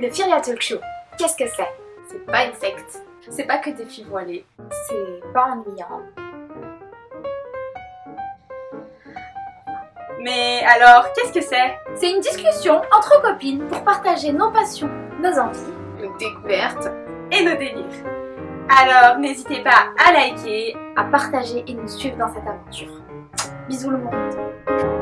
Le Firia Talk Show, qu'est-ce que c'est? C'est pas une secte. C'est pas que des filles voilées. C'est pas ennuyant. Mais alors, qu'est-ce que c'est? C'est une discussion entre copines pour partager nos passions, nos envies, Nos découvertes et nos délires. Alors, n'hésitez pas à liker. à partager et nous suivre dans cette aventure. Bisous le monde